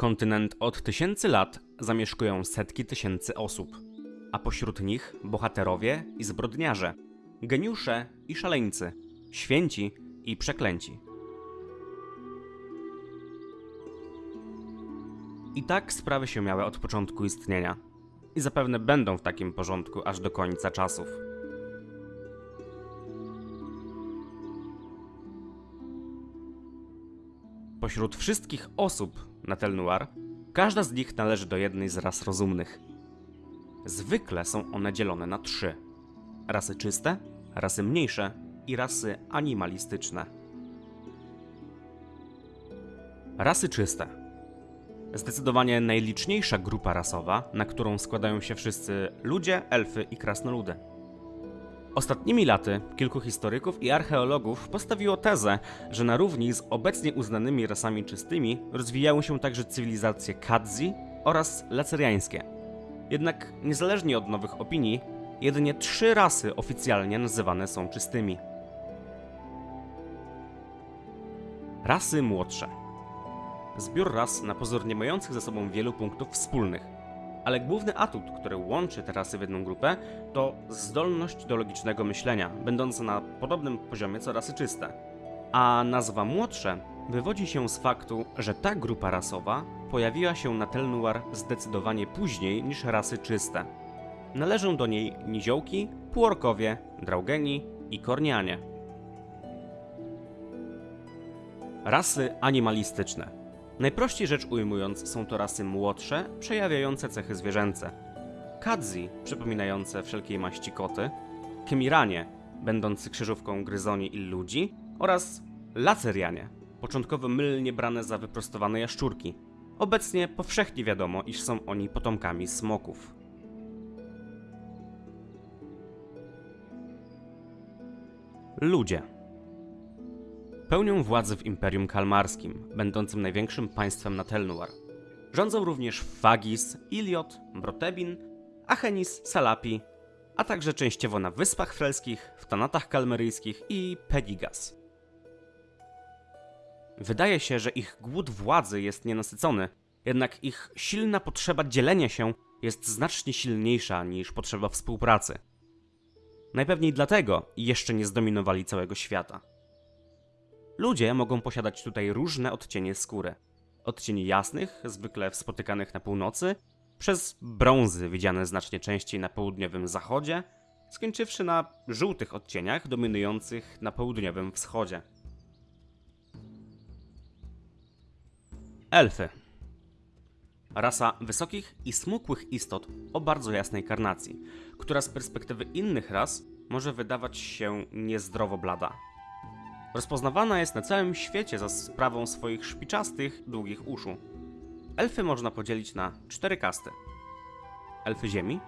Kontynent od tysięcy lat zamieszkują setki tysięcy osób, a pośród nich bohaterowie i zbrodniarze, geniusze i szaleńcy, święci i przeklęci. I tak sprawy się miały od początku istnienia. I zapewne będą w takim porządku aż do końca czasów. Pośród wszystkich osób na Tel Noir, każda z nich należy do jednej z ras rozumnych. Zwykle są one dzielone na trzy: rasy czyste, rasy mniejsze i rasy animalistyczne. Rasy czyste. Zdecydowanie najliczniejsza grupa rasowa, na którą składają się wszyscy ludzie, elfy i krasnoludy. Ostatnimi laty kilku historyków i archeologów postawiło tezę, że na równi z obecnie uznanymi rasami czystymi rozwijały się także cywilizacje Kadzi oraz laceriańskie. Jednak niezależnie od nowych opinii, jedynie trzy rasy oficjalnie nazywane są czystymi. Rasy młodsze. Zbiór ras na pozór nie mających ze sobą wielu punktów wspólnych – ale główny atut, który łączy te rasy w jedną grupę, to zdolność do logicznego myślenia, będąca na podobnym poziomie co rasy czyste. A nazwa młodsze wywodzi się z faktu, że ta grupa rasowa pojawiła się na Tel Noir zdecydowanie później niż rasy czyste. Należą do niej niziołki, półorkowie, draugeni i kornianie. Rasy animalistyczne – Najprościej rzecz ujmując, są to rasy młodsze, przejawiające cechy zwierzęce. Kadzi, przypominające wszelkiej maści koty, Kemiranie, będący krzyżówką gryzoni i ludzi, oraz Lacerianie, początkowo mylnie brane za wyprostowane jaszczurki. Obecnie powszechnie wiadomo, iż są oni potomkami smoków. Ludzie pełnią władzę w Imperium Kalmarskim, będącym największym państwem na Telnuar. Rządzą również Fagis, Iliot, Brotebin, Achenis, Salapi, a także częściowo na Wyspach Frelskich, w Tanatach Kalmeryjskich i Pedigas. Wydaje się, że ich głód władzy jest nienasycony, jednak ich silna potrzeba dzielenia się jest znacznie silniejsza niż potrzeba współpracy. Najpewniej dlatego jeszcze nie zdominowali całego świata. Ludzie mogą posiadać tutaj różne odcienie skóry. Od cieni jasnych, zwykle spotykanych na północy, przez brązy widziane znacznie częściej na południowym zachodzie, skończywszy na żółtych odcieniach dominujących na południowym wschodzie. Elfy. Rasa wysokich i smukłych istot o bardzo jasnej karnacji, która z perspektywy innych ras może wydawać się niezdrowo blada. Rozpoznawana jest na całym świecie za sprawą swoich szpiczastych, długich uszu. Elfy można podzielić na cztery kasty. Elfy ziemi,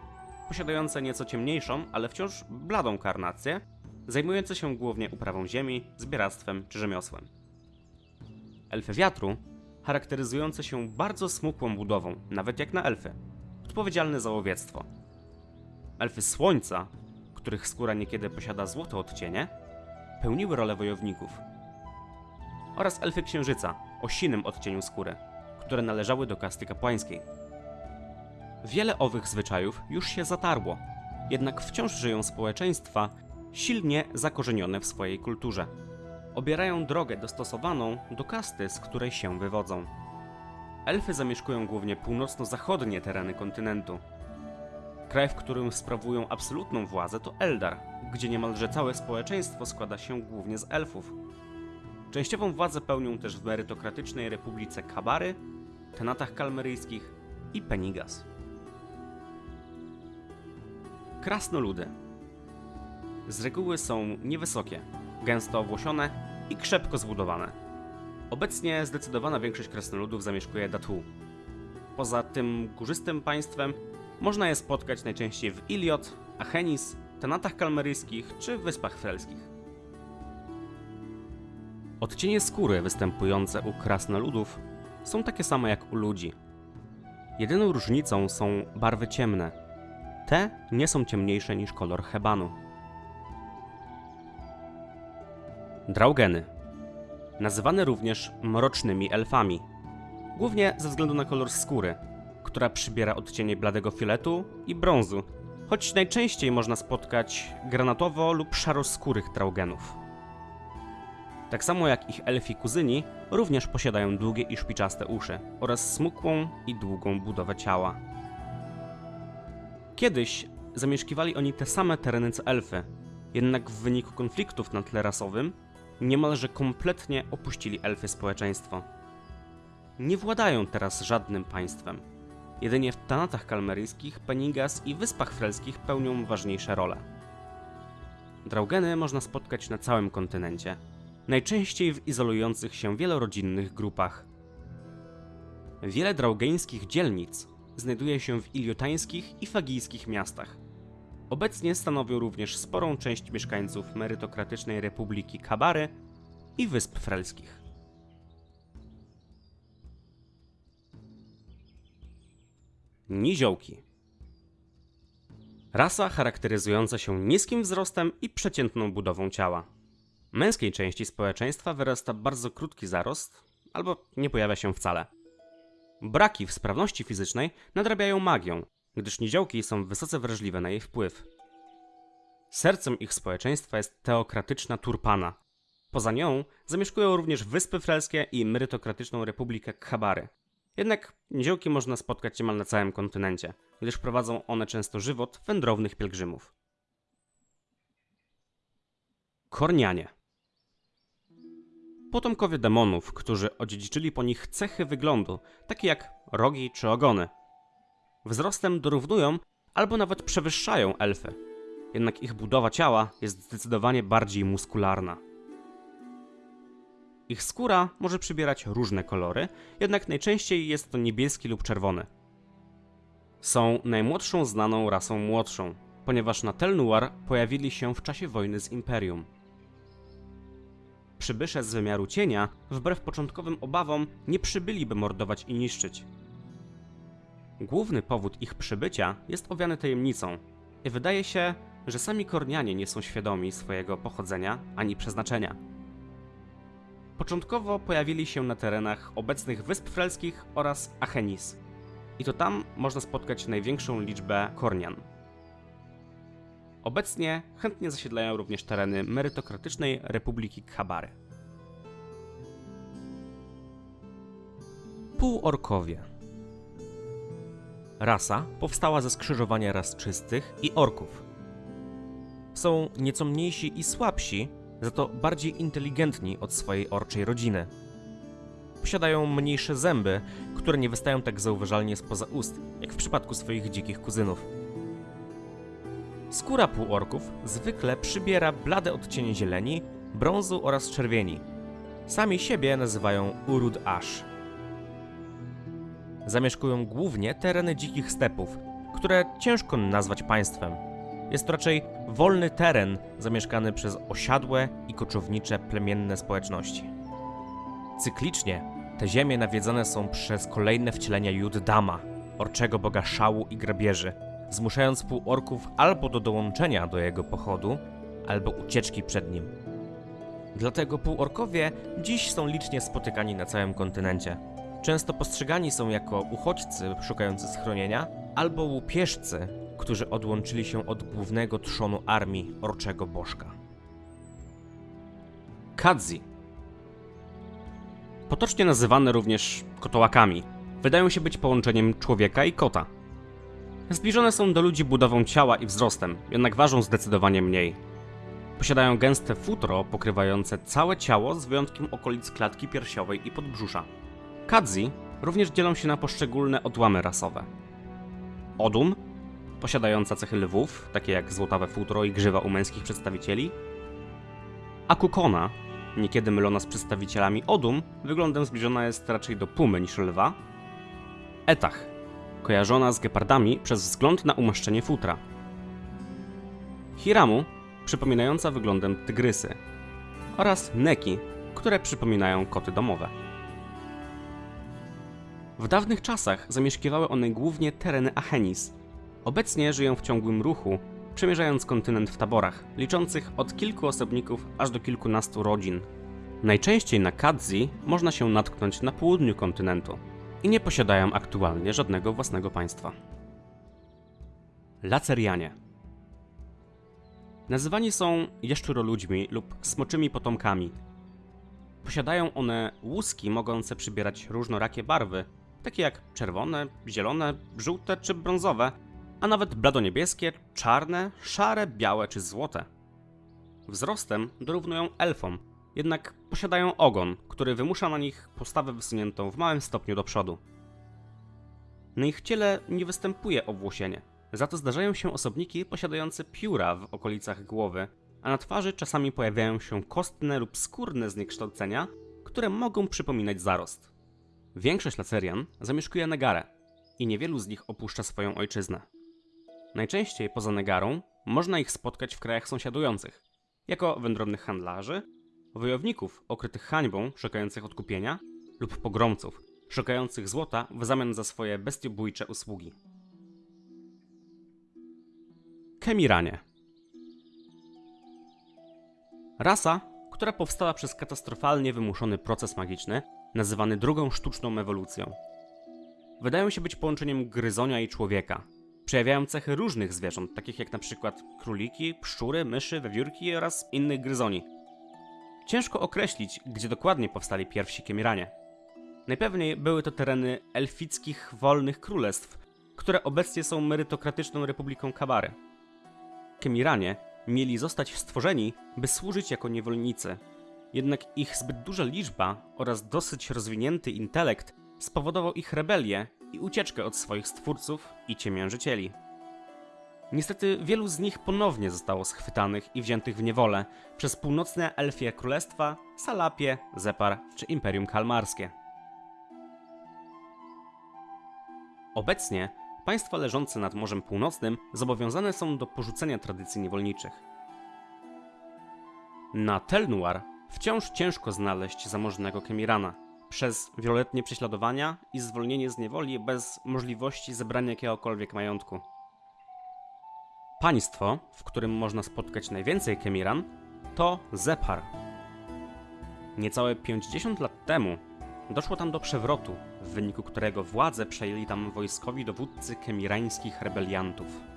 posiadające nieco ciemniejszą, ale wciąż bladą karnację, zajmujące się głównie uprawą ziemi, zbieractwem czy rzemiosłem. Elfy wiatru, charakteryzujące się bardzo smukłą budową, nawet jak na elfy, odpowiedzialne za łowiectwo. Elfy słońca, których skóra niekiedy posiada złote odcienie, pełniły rolę wojowników. Oraz elfy księżyca o sinym odcieniu skóry, które należały do kasty kapłańskiej. Wiele owych zwyczajów już się zatarło, jednak wciąż żyją społeczeństwa silnie zakorzenione w swojej kulturze. Obierają drogę dostosowaną do kasty, z której się wywodzą. Elfy zamieszkują głównie północno-zachodnie tereny kontynentu, Kraj, w którym sprawują absolutną władzę to Eldar, gdzie niemalże całe społeczeństwo składa się głównie z elfów. Częściową władzę pełnią też w merytokratycznej Republice Kabary, Tenatach Kalmeryjskich i Penigas. Krasnoludy z reguły są niewysokie, gęsto owłosione i krzepko zbudowane. Obecnie zdecydowana większość krasnoludów zamieszkuje Datu. Poza tym górzystym państwem można je spotkać najczęściej w Iliot, Achenis, Tenatach Kalmeryjskich czy Wyspach Frelskich. Odcienie skóry występujące u krasnoludów są takie same jak u ludzi. Jedyną różnicą są barwy ciemne. Te nie są ciemniejsze niż kolor hebanu. Draugeny nazywane również mrocznymi elfami. głównie ze względu na kolor skóry, która przybiera odcienie bladego fioletu i brązu, choć najczęściej można spotkać granatowo lub szaroskórych traugenów. Tak samo jak ich elfi kuzyni, również posiadają długie i szpiczaste uszy oraz smukłą i długą budowę ciała. Kiedyś zamieszkiwali oni te same tereny co elfy, jednak w wyniku konfliktów na tle rasowym niemalże kompletnie opuścili elfy społeczeństwo. Nie władają teraz żadnym państwem. Jedynie w Tanatach kalmeryjskich, Penigas i Wyspach Frelskich pełnią ważniejsze role. Draugeny można spotkać na całym kontynencie, najczęściej w izolujących się wielorodzinnych grupach. Wiele draugeńskich dzielnic znajduje się w iliotańskich i fagijskich miastach. Obecnie stanowią również sporą część mieszkańców merytokratycznej Republiki Kabary i Wysp Frelskich. Niziołki Rasa charakteryzująca się niskim wzrostem i przeciętną budową ciała. Męskiej części społeczeństwa wyrasta bardzo krótki zarost, albo nie pojawia się wcale. Braki w sprawności fizycznej nadrabiają magią, gdyż niziołki są wysoce wrażliwe na jej wpływ. Sercem ich społeczeństwa jest teokratyczna Turpana. Poza nią zamieszkują również Wyspy Frelskie i merytokratyczną Republikę Khabary. Jednak niziołki można spotkać niemal na całym kontynencie, gdyż prowadzą one często żywot wędrownych pielgrzymów. Kornianie Potomkowie demonów, którzy odziedziczyli po nich cechy wyglądu, takie jak rogi czy ogony. Wzrostem dorównują albo nawet przewyższają elfy, jednak ich budowa ciała jest zdecydowanie bardziej muskularna. Ich skóra może przybierać różne kolory, jednak najczęściej jest to niebieski lub czerwony. Są najmłodszą znaną rasą młodszą, ponieważ na Tel pojawili się w czasie wojny z Imperium. Przybysze z wymiaru cienia, wbrew początkowym obawom, nie przybyli by mordować i niszczyć. Główny powód ich przybycia jest owiany tajemnicą i wydaje się, że sami Kornianie nie są świadomi swojego pochodzenia ani przeznaczenia. Początkowo pojawili się na terenach obecnych Wysp Frelskich oraz Achenis. I to tam można spotkać największą liczbę Kornian. Obecnie chętnie zasiedlają również tereny merytokratycznej Republiki Khabary. Półorkowie Rasa powstała ze skrzyżowania ras czystych i orków. Są nieco mniejsi i słabsi, za to bardziej inteligentni od swojej orczej rodziny. Posiadają mniejsze zęby, które nie wystają tak zauważalnie spoza ust, jak w przypadku swoich dzikich kuzynów. Skóra półorków zwykle przybiera blade odcienie zieleni, brązu oraz czerwieni. Sami siebie nazywają Urud Ash. Zamieszkują głównie tereny dzikich stepów, które ciężko nazwać państwem. Jest to raczej wolny teren zamieszkany przez osiadłe i koczownicze plemienne społeczności. Cyklicznie te ziemie nawiedzone są przez kolejne wcielenia Juddama, orczego boga szału i grabieży, zmuszając półorków albo do dołączenia do jego pochodu, albo ucieczki przed nim. Dlatego półorkowie dziś są licznie spotykani na całym kontynencie. Często postrzegani są jako uchodźcy szukający schronienia albo łupieżcy, którzy odłączyli się od głównego trzonu armii orczego bożka. Kadzi Potocznie nazywane również kotołakami, wydają się być połączeniem człowieka i kota. Zbliżone są do ludzi budową ciała i wzrostem, jednak ważą zdecydowanie mniej. Posiadają gęste futro pokrywające całe ciało z wyjątkiem okolic klatki piersiowej i podbrzusza. Kadzi również dzielą się na poszczególne odłamy rasowe. Odum, posiadająca cechy lwów, takie jak złotawe futro i grzywa u męskich przedstawicieli. Akukona, niekiedy mylona z przedstawicielami Odum, wyglądem zbliżona jest raczej do pumy niż lwa. Etach, kojarzona z gepardami przez wzgląd na umaszczenie futra. Hiramu, przypominająca wyglądem tygrysy. Oraz Neki, które przypominają koty domowe. W dawnych czasach zamieszkiwały one głównie tereny Achenis. Obecnie żyją w ciągłym ruchu, przemierzając kontynent w taborach, liczących od kilku osobników aż do kilkunastu rodzin. Najczęściej na Kadzi można się natknąć na południu kontynentu, i nie posiadają aktualnie żadnego własnego państwa. Lacerianie Nazywani są jaszczuroludźmi lub smoczymi potomkami. Posiadają one łuski mogące przybierać różnorakie barwy, takie jak czerwone, zielone, żółte czy brązowe, a nawet bladoniebieskie, czarne, szare, białe czy złote. Wzrostem dorównują elfom, jednak posiadają ogon, który wymusza na nich postawę wysuniętą w małym stopniu do przodu. Na ich ciele nie występuje owłosienie, za to zdarzają się osobniki posiadające pióra w okolicach głowy, a na twarzy czasami pojawiają się kostne lub skórne zniekształcenia, które mogą przypominać zarost. Większość lacerian zamieszkuje Negarę i niewielu z nich opuszcza swoją ojczyznę. Najczęściej poza Negarą można ich spotkać w krajach sąsiadujących, jako wędrownych handlarzy, wojowników okrytych hańbą, szukających odkupienia, lub pogromców, szukających złota w zamian za swoje bestiobójcze usługi. Kemiranie Rasa, która powstała przez katastrofalnie wymuszony proces magiczny, nazywany drugą sztuczną ewolucją. Wydają się być połączeniem gryzonia i człowieka. Przejawiają cechy różnych zwierząt, takich jak przykład króliki, pszczóry, myszy, wiewiórki oraz innych gryzoni. Ciężko określić, gdzie dokładnie powstali pierwsi Kemiranie. Najpewniej były to tereny elfickich wolnych królestw, które obecnie są merytokratyczną republiką Kabary. Kemiranie mieli zostać stworzeni, by służyć jako niewolnicy. Jednak ich zbyt duża liczba oraz dosyć rozwinięty intelekt spowodował ich rebelię i ucieczkę od swoich stwórców i ciemiężycieli. Niestety wielu z nich ponownie zostało schwytanych i wziętych w niewolę przez północne elfie królestwa, Salapie, Zepar czy Imperium Kalmarskie. Obecnie państwa leżące nad Morzem Północnym zobowiązane są do porzucenia tradycji niewolniczych. Na Tel Noir wciąż ciężko znaleźć zamożnego Kemirana. Przez wieloletnie prześladowania i zwolnienie z niewoli bez możliwości zebrania jakiegokolwiek majątku. Państwo, w którym można spotkać najwięcej Kemiran, to Zepar. Niecałe 50 lat temu doszło tam do przewrotu, w wyniku którego władzę przejęli tam wojskowi dowódcy kemirańskich rebeliantów.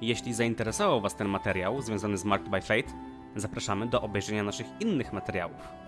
Jeśli zainteresował Was ten materiał związany z Marked by Fate, zapraszamy do obejrzenia naszych innych materiałów.